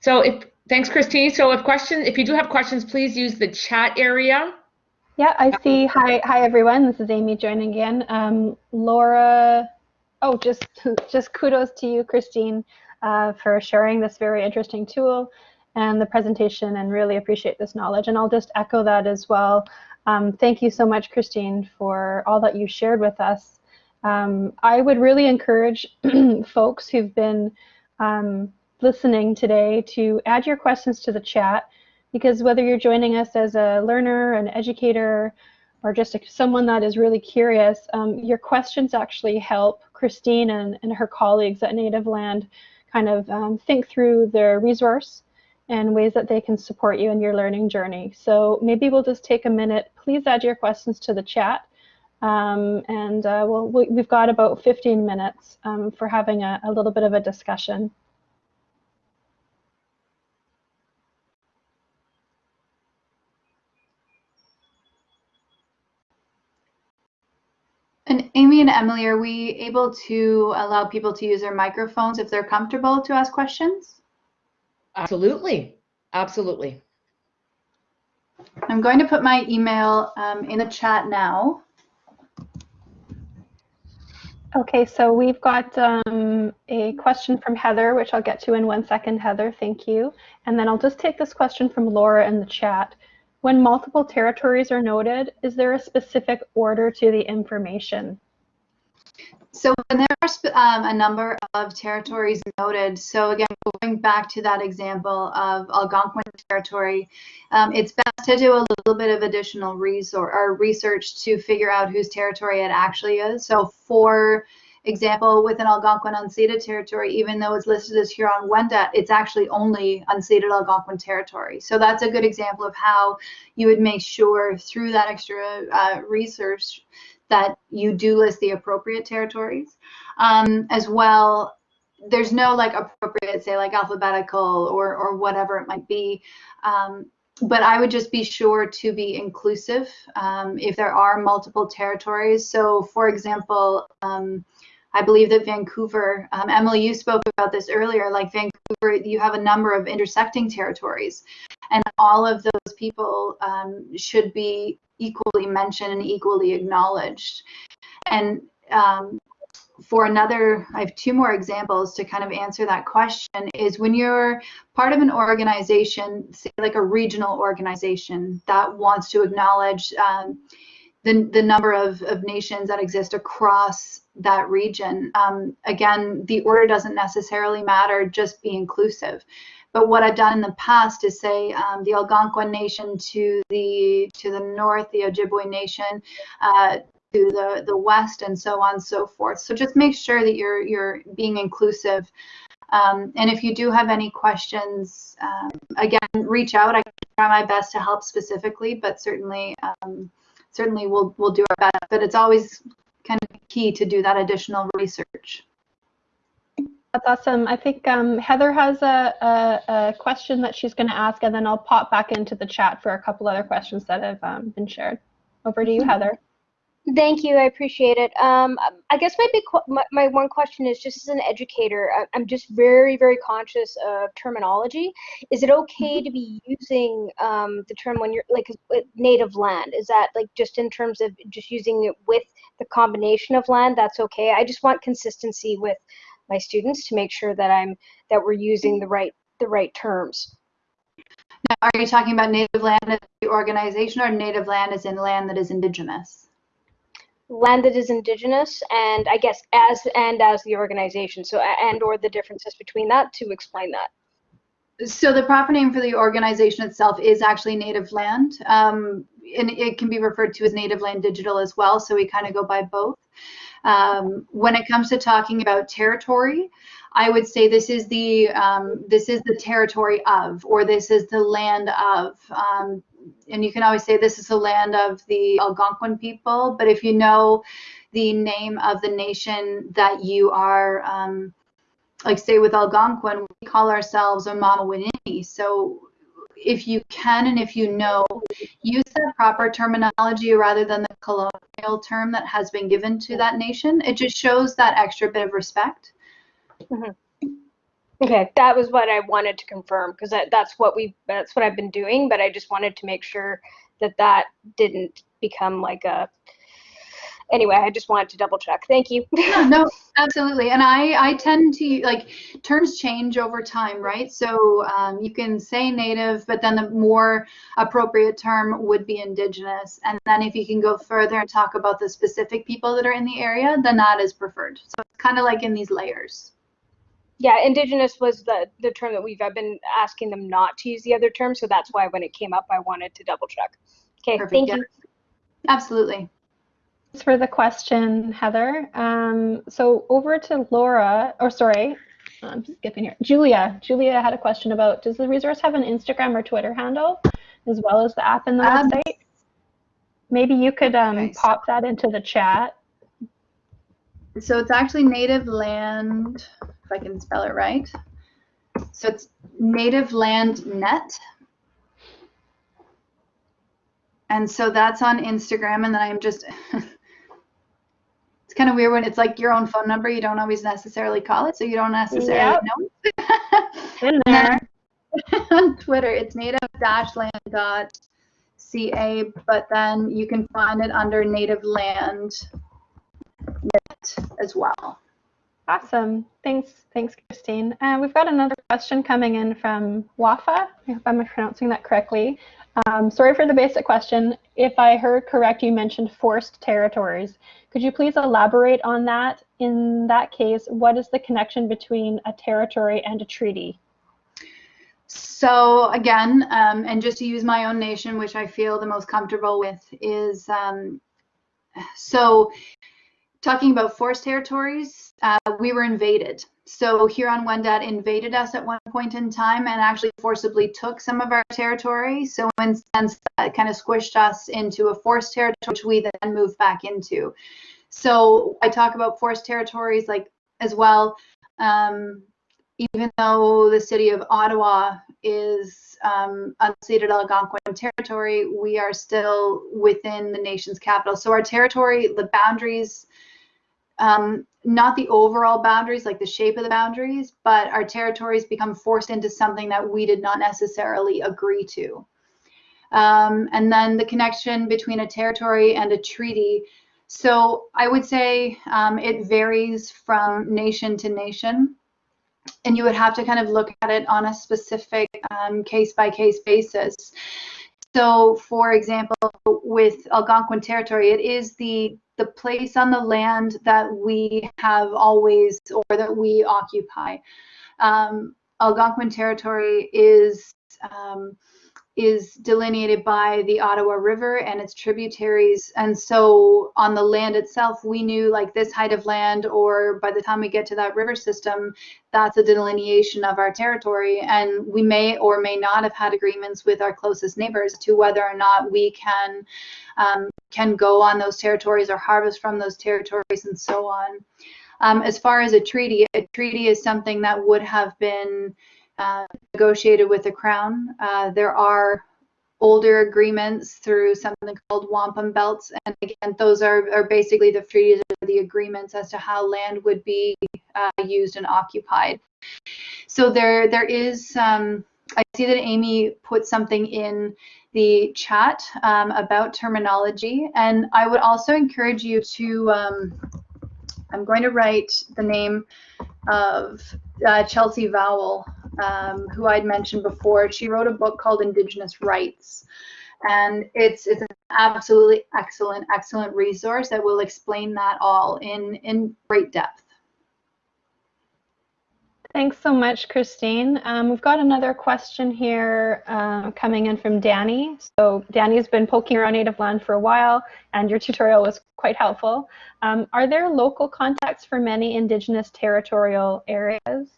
So if thanks, Christine. So if question, if you do have questions, please use the chat area yeah, I see. Hi, hi everyone. This is Amy joining again. Um, Laura, oh, just just kudos to you, Christine, uh, for sharing this very interesting tool and the presentation, and really appreciate this knowledge. And I'll just echo that as well. Um, thank you so much, Christine, for all that you shared with us. Um, I would really encourage folks who've been um, listening today to add your questions to the chat because whether you're joining us as a learner, an educator, or just someone that is really curious, um, your questions actually help Christine and, and her colleagues at Native Land kind of um, think through their resource and ways that they can support you in your learning journey. So maybe we'll just take a minute. Please add your questions to the chat. Um, and uh, we'll, we, have got about 15 minutes um, for having a, a little bit of a discussion. And Emily, are we able to allow people to use their microphones if they're comfortable to ask questions? Absolutely. Absolutely. I'm going to put my email um, in the chat now. Okay, so we've got um, a question from Heather, which I'll get to in one second. Heather, thank you. And then I'll just take this question from Laura in the chat. When multiple territories are noted, is there a specific order to the information? So when there are um, a number of territories noted. So again, going back to that example of Algonquin territory, um, it's best to do a little bit of additional resource or research to figure out whose territory it actually is. So for example, within Algonquin unceded territory, even though it's listed as Huron-Wendat, it's actually only unceded Algonquin territory. So that's a good example of how you would make sure through that extra uh, research that you do list the appropriate territories. Um, as well, there's no like appropriate, say like alphabetical or, or whatever it might be. Um, but I would just be sure to be inclusive um, if there are multiple territories. So for example, um, I believe that Vancouver, um, Emily, you spoke about this earlier, like Vancouver, you have a number of intersecting territories, and all of those people um, should be equally mentioned and equally acknowledged. And um, for another, I have two more examples to kind of answer that question is when you're part of an organization, say like a regional organization that wants to acknowledge um, the, the number of, of nations that exist across that region. Um, again, the order doesn't necessarily matter, just be inclusive. But what I've done in the past is say um, the Algonquin Nation to the to the north, the Ojibwe Nation uh, to the the west, and so on and so forth. So just make sure that you're you're being inclusive. Um, and if you do have any questions, um, again, reach out. I try my best to help specifically, but certainly um, certainly we'll we'll do our best. But it's always kind of key to do that additional research. That's awesome. I think um, Heather has a, a, a, question that she's going to ask, and then I'll pop back into the chat for a couple other questions that have um, been shared. Over to you, mm-hmm. Heather. Thank you. I appreciate it. Um, I guess my big my, my, one question is just as an educator, I'm just very very conscious of terminology. Is it okay mm-hmm. to be using um, the term when you're like native land? Is that like just in terms of just using it with the combination of land? That's okay. I just want consistency with my students to make sure that I'm that we're using the right the right terms. Now, are you talking about native land as the organization or native land as in land that is indigenous? land that is indigenous and i guess as and as the organization. So and or the differences between that to explain that. So the proper name for the organization itself is actually native land. Um, and it can be referred to as native land digital as well. So we kind of go by both um, when it comes to talking about territory I would say this is the um, this is the territory of, or this is the land of. Um, and you can always say this is the land of the Algonquin people, but if you know the name of the nation that you are, um, like say with Algonquin, we call ourselves Omama So if you can and if you know, use that proper terminology rather than the colonial term that has been given to that nation. It just shows that extra bit of respect. Mm-hmm. Okay, that was what I wanted to confirm because that, that's what we that's what I've been doing, but I just wanted to make sure that that didn't become like a anyway, I just wanted to double check. Thank you. no, no, absolutely. And I, I tend to like terms change over time, right? So um, you can say native, but then the more appropriate term would be indigenous. And then if you can go further and talk about the specific people that are in the area, then that is preferred. So it's kind of like in these layers yeah, indigenous was the the term that we've I've been asking them not to use the other term, so that's why when it came up, I wanted to double check. Okay, Perfect, thank yeah. you. Absolutely. Thanks for the question, Heather. Um, so over to Laura, or sorry, I'm skipping here. Julia. Julia had a question about does the resource have an Instagram or Twitter handle as well as the app and the um, website? Maybe you could um, pop that into the chat. So it's actually native land if I can spell it right. So it's Native Land Net. And so that's on Instagram. And then I'm just, kind of weird when it's like your own phone number. You don't always necessarily call it. So you don't necessarily yep. know. In there. on Twitter, it's native-land.ca, but then you can find it under Native Land as well. Awesome. Thanks, thanks, Christine. Uh, we've got another question coming in from Wafa. I hope I'm pronouncing that correctly. Um, sorry for the basic question. If I heard correct, you mentioned forced territories. Could you please elaborate on that in that case, what is the connection between a territory and a treaty? So again, um, and just to use my own nation, which I feel the most comfortable with, is um, so talking about forced territories, uh, we were invaded. So Huron-Wendat invaded us at one point in time and actually forcibly took some of our territory. So in sense, that kind of squished us into a forced territory, which we then moved back into. So I talk about forced territories like as well. Um, even though the city of Ottawa is um, unceded Algonquin territory, we are still within the nation's capital. So our territory, the boundaries, um, not the overall boundaries, like the shape of the boundaries, but our territories become forced into something that we did not necessarily agree to. Um, and then the connection between a territory and a treaty. So I would say um, it varies from nation to nation and you would have to kind of look at it on a specific um, case by case basis. So, for example, with Algonquin territory, it is the the place on the land that we have always or that we occupy. Um, Algonquin territory is um, is delineated by the Ottawa River and its tributaries. And so on the land itself, we knew like this height of land, or by the time we get to that river system, that's a delineation of our territory. And we may or may not have had agreements with our closest neighbors to whether or not we can um, can go on those territories or harvest from those territories and so on. Um, as far as a treaty, a treaty is something that would have been uh, negotiated with the Crown. Uh, there are older agreements through something called wampum belts, and again, those are, are basically the treaties or the agreements as to how land would be uh, used and occupied. So there, there is. Um, I see that Amy put something in the chat um, about terminology, and I would also encourage you to. Um, I'm going to write the name of uh, Chelsea Vowel um, who I'd mentioned before. She wrote a book called Indigenous Writes. And it's, it's an absolutely excellent, excellent resource that will explain that all in, in great depth. Thanks so much, Christine. Um, we've got another question here uh, coming in from Danny. So Danny's been poking around native land for a while, and your tutorial was quite helpful. Um, are there local contacts for many Indigenous territorial areas?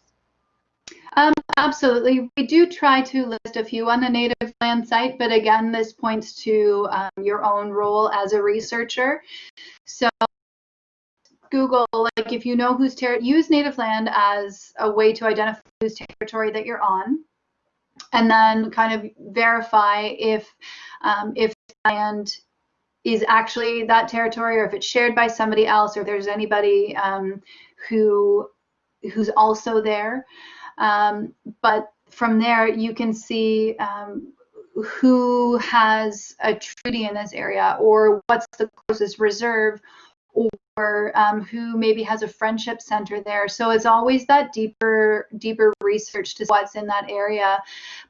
Um, absolutely. We do try to list a few on the native land site, but again, this points to um, your own role as a researcher. So Google, like if you know who's territory, use native land as a way to identify whose territory that you're on, and then kind of verify if um, if land is actually that territory or if it's shared by somebody else or if there's anybody um, who who's also there. Um, but from there, you can see um, who has a treaty in this area or what's the closest reserve or um, who maybe has a friendship center there. So it's always that deeper, deeper research to what's in that area.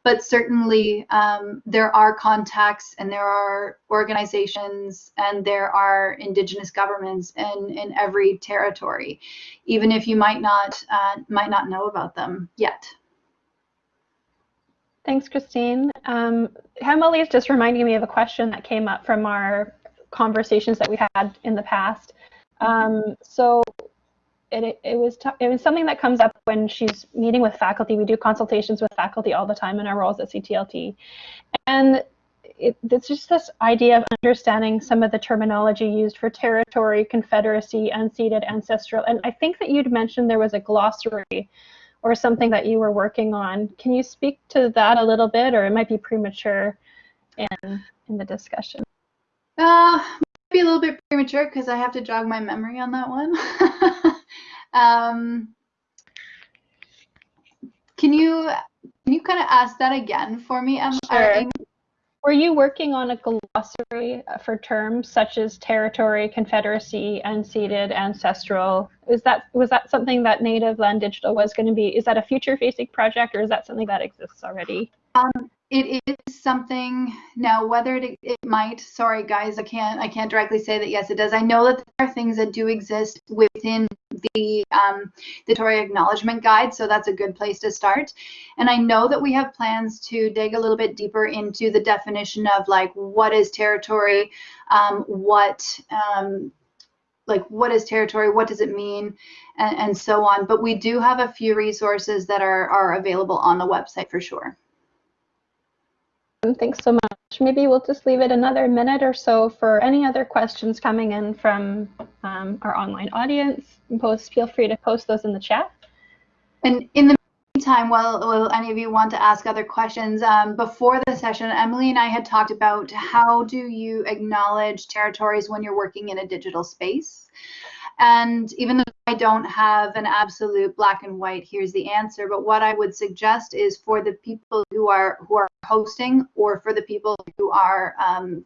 But certainly um, there are contacts and there are organizations and there are indigenous governments in, in every territory, even if you might not uh, might not know about them yet. Thanks, Christine. Um, Emily is just reminding me of a question that came up from our conversations that we had in the past. Um, so it, it was it was something that comes up when she's meeting with faculty. We do consultations with faculty all the time in our roles at CTLT, and it, it's just this idea of understanding some of the terminology used for territory, confederacy, unceded, ancestral. And I think that you'd mentioned there was a glossary or something that you were working on. Can you speak to that a little bit, or it might be premature in in the discussion? Uh, be a little bit premature because I have to jog my memory on that one. um, can you can you kind of ask that again for me, Emma? Sure. Were you working on a glossary for terms such as territory, confederacy, unceded, ancestral? Is that was that something that Native Land Digital was going to be? Is that a future-facing project, or is that something that exists already? Um, it is something now whether it, it might sorry guys i can't i can't directly say that yes it does i know that there are things that do exist within the um, the Territory Acknowledgement Guide, so that's a good place to start. And I know that we have plans to dig a little bit deeper into the definition of like what is territory, um, what um, like what is territory, what does it mean, and, and so on. But we do have a few resources that are, are available on the website for sure. Thanks so much. Maybe we'll just leave it another minute or so for any other questions coming in from um, our online audience. Post, feel free to post those in the chat. And in the meantime, while, any of you want to ask other questions, um, before the session, Emily and I had talked about how do you acknowledge territories when you're working in a digital space. And even though I don't have an absolute black and white, here's the answer. But what I would suggest is for the people who are who are hosting or for the people who are um,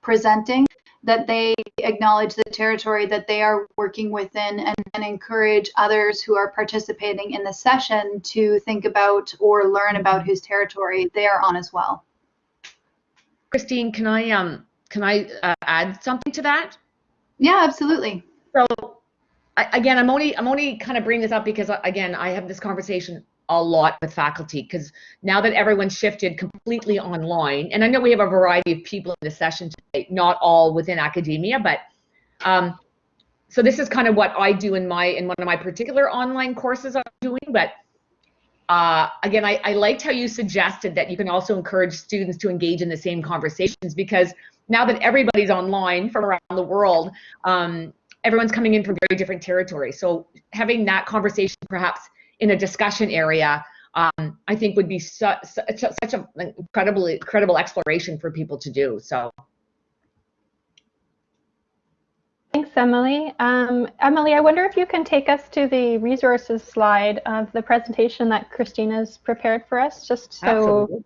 presenting, that they acknowledge the territory that they are working within and, and encourage others who are participating in the session to think about or learn about whose territory they are on as well. Christine, can I um can I uh, add something to that? Yeah, absolutely. So I, again, I'm only I'm only kind of bringing this up because again, I have this conversation a lot with faculty because now that everyone's shifted completely online, and I know we have a variety of people in the session today, not all within academia, but um, so this is kind of what I do in my in one of my particular online courses I'm doing, but uh, again, I, I liked how you suggested that you can also encourage students to engage in the same conversations because now that everybody's online from around the world, um, everyone's coming in from very different territories. So having that conversation perhaps in a discussion area, um, I think would be su such, such an incredibly incredible exploration for people to do. So. Thanks, Emily. Um, Emily, I wonder if you can take us to the resources slide of the presentation that Christina's prepared for us, just so Absolutely.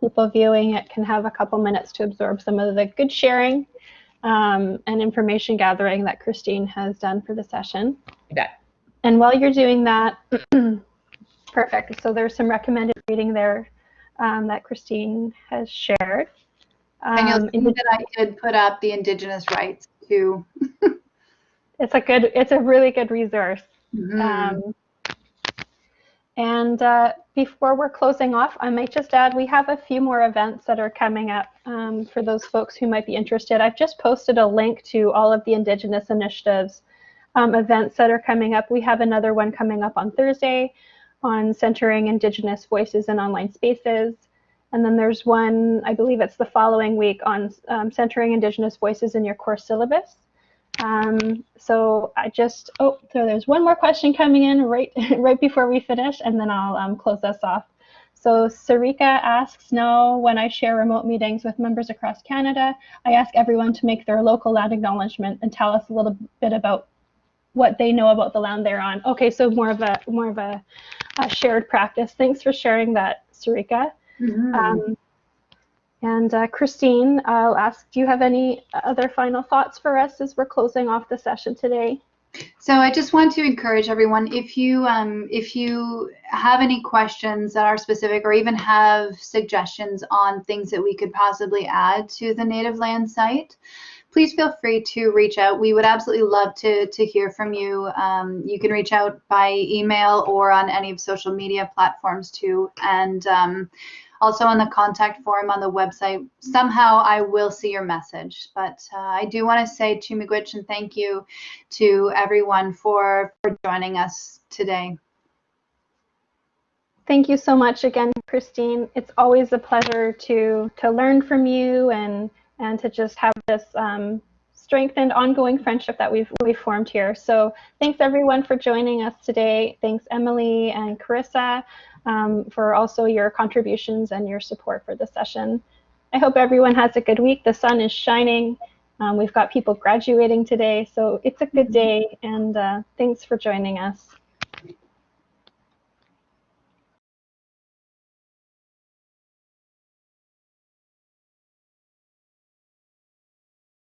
people viewing it can have a couple minutes to absorb some of the good sharing um, and information gathering that Christine has done for the session. Yeah. And while you're doing that, perfect. So there's some recommended reading there um, that Christine has shared. Um, and you'll see that I did put up the Indigenous Writes too. it's a good, it's a really good resource. Mm -hmm. And uh, before we're closing off, I might just add we have a few more events that are coming up um, for those folks who might be interested. I've just posted a link to all of the Indigenous initiatives um, events that are coming up. We have another one coming up on Thursday on centering Indigenous voices in online spaces. And then there's one, I believe it's the following week on um, centering Indigenous voices in your course syllabus. Um, so I just, oh, so there's one more question coming in right, right before we finish, and then I'll um, close us off. So Sarika asks, now when I share remote meetings with members across Canada, I ask everyone to make their local land acknowledgement and tell us a little bit about what they know about the land they're on. Okay, so more of a more of a, a shared practice. Thanks for sharing that, Sarika. Mm -hmm. um, and uh, Christine, I'll ask, do you have any other final thoughts for us as we're closing off the session today? So I just want to encourage everyone, if you um, if you have any questions that are specific or even have suggestions on things that we could possibly add to the native land site, please feel free to reach out. We would absolutely love to, to hear from you. Um, you can reach out by email or on any of social media platforms too. And um, also on the contact form on the website. Somehow I will see your message. But uh, I do want to say to Miigwech and thank you to everyone for, for joining us today. Thank you so much again, Christine. It's always a pleasure to to learn from you and and to just have this um, strengthened ongoing friendship that we've we've formed here. So thanks everyone for joining us today. Thanks Emily and Carissa um, for also your contributions and your support for the session. I hope everyone has a good week. The sun is shining. Um, we've got people graduating today, so it's a good day, and uh, thanks for joining us.